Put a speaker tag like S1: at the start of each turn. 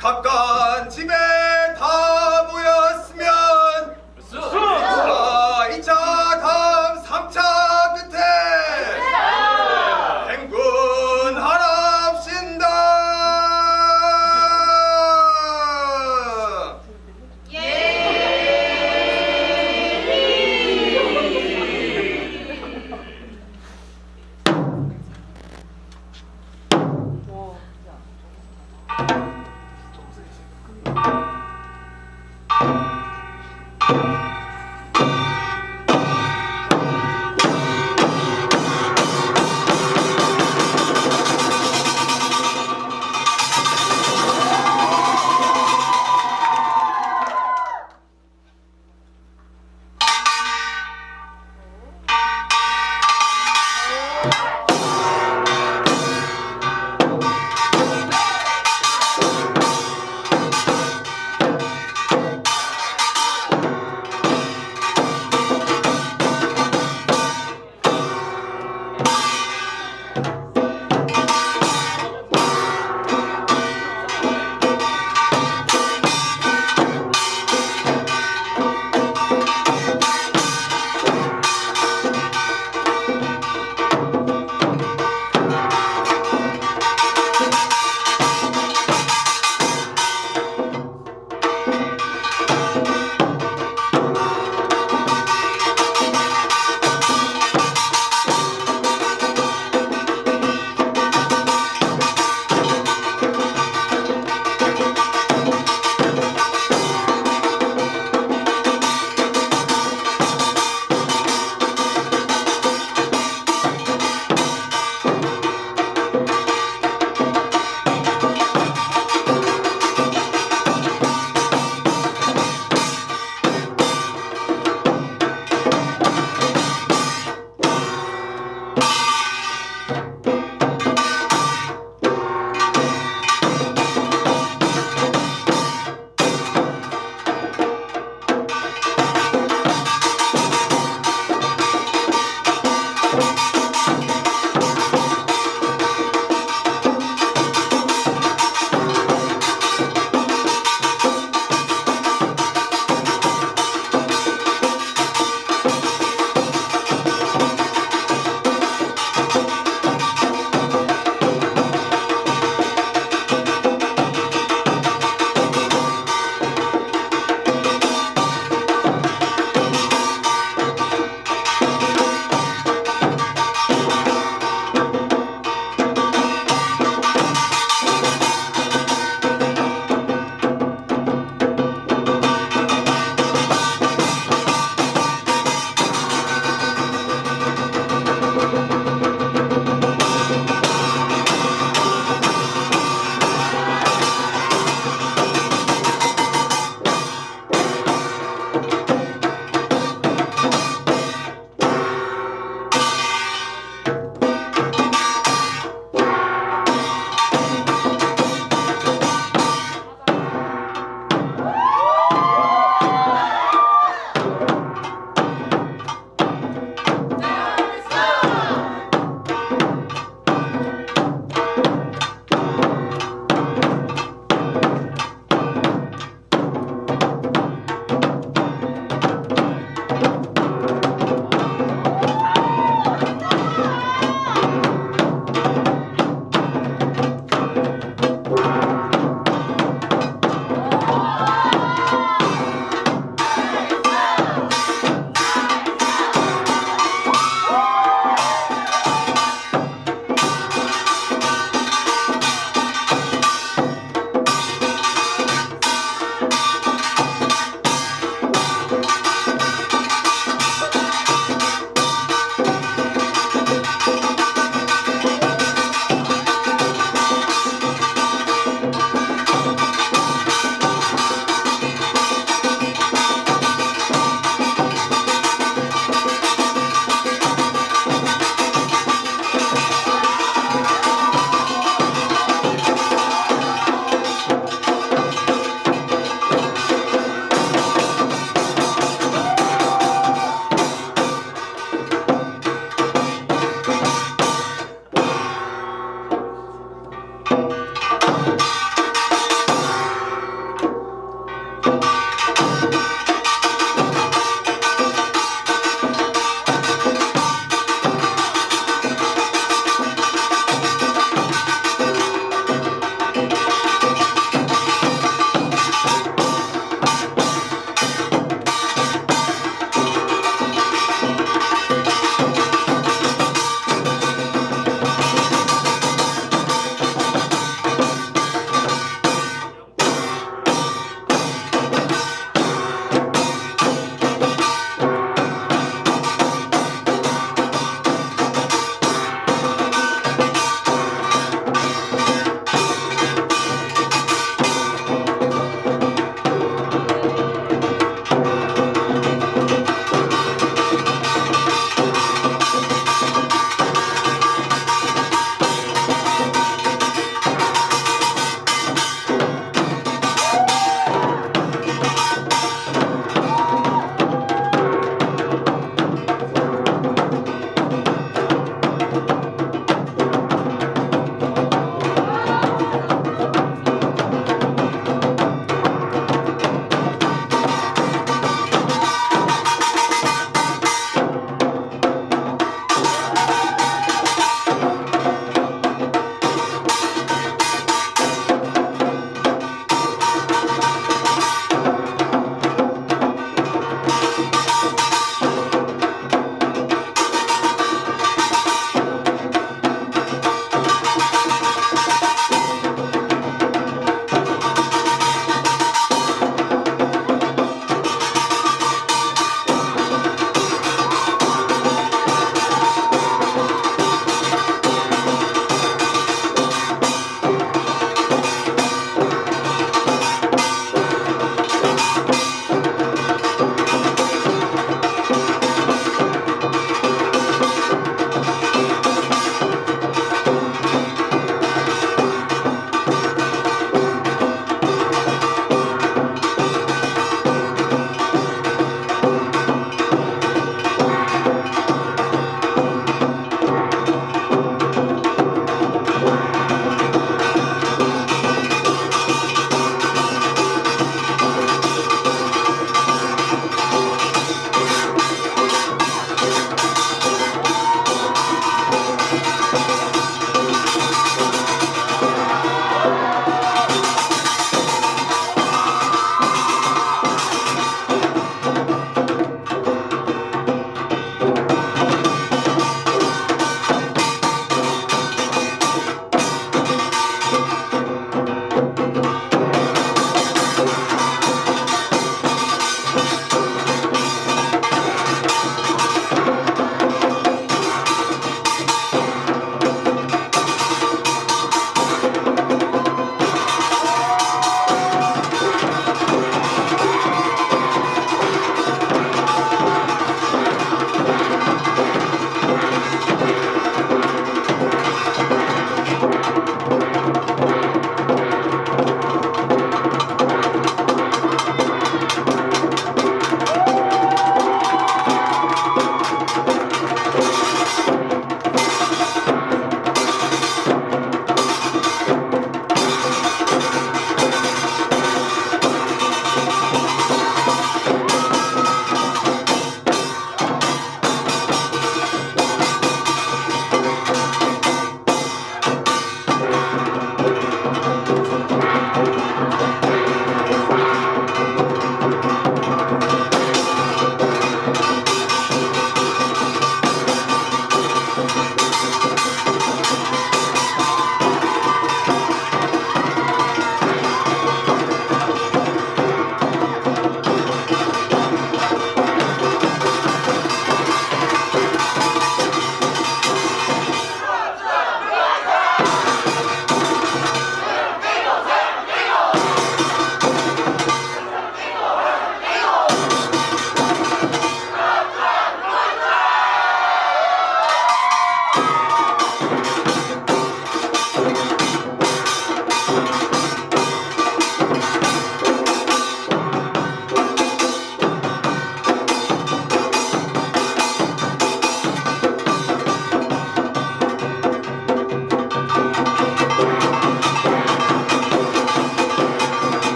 S1: 가까운 집에